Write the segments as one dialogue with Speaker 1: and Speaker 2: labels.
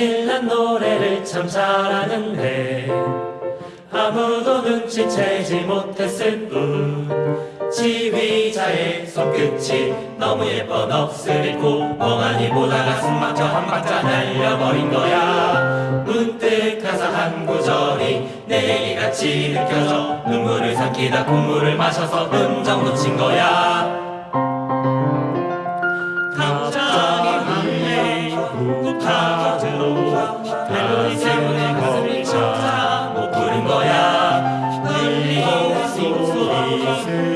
Speaker 1: 노래를 참 잘하는데 아무도 눈치채지 못했을 뿐. 지휘자의 손끝이 너무 예뻐 넋을 잃고 멍하니 보다가 숨 막혀 한 박자 날려버린 거야. 문득 가사 한 구절이 내 얘기같이 느껴져 눈물을 삼키다 콧물을 마셔서 음정 놓친 거야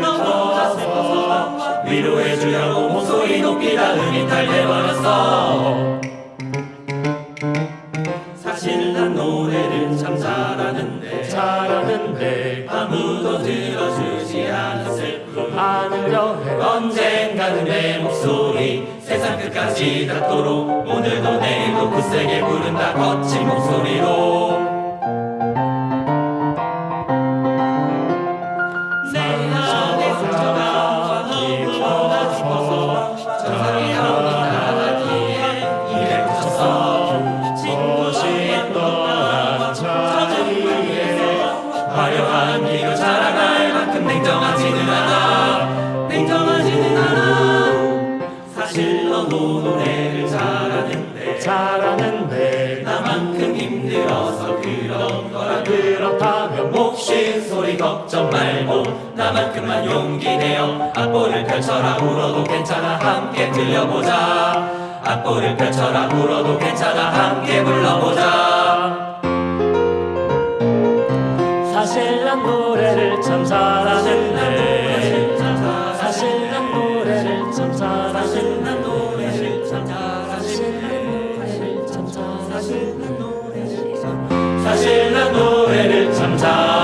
Speaker 1: 너무나 슬퍼서 위로해 주려고 목소리 높이다 음이 탈돼버렸어 사실 난 노래를 참 잘하는데 잘하는데 아무도 들어주지 않았을 뿐 않으려 해 언젠가는 내 목소리 세상 끝까지 닿도록 오늘도 내일도 굳세게 부른다 거친 목소리로 화려한 기로 자라갈 만큼 냉정하지는 않아. 냉정하지는 않아. 사실 너도 노래를 잘하는데. 잘하는데. 나만큼 힘들어서 그런 거라. 그렇다면 몫인 소리 걱정 말고 나만큼만 용기 내어 악보를 펼쳐라. 울어도 괜찮아. 함께 들려보자. 악보를 펼쳐라. 울어도 괜찮아. 함께 불러보자 사실 난 노래를 참 잘하는데. 사실 난 노래를 참 잘하는데. 사실 난 노래를 참 잘하는데. 사실 난 노래를 참 잘하는데.